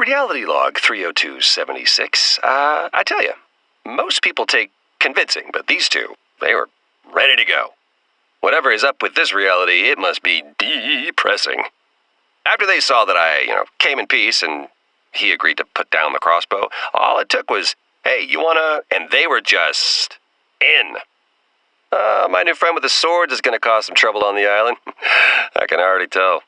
Reality Log 30276. Uh, I tell you, most people take convincing, but these two, they were ready to go. Whatever is up with this reality, it must be depressing. After they saw that I, you know, came in peace and he agreed to put down the crossbow, all it took was, hey, you wanna. And they were just in. Uh, my new friend with the swords is gonna cause some trouble on the island. I can already tell.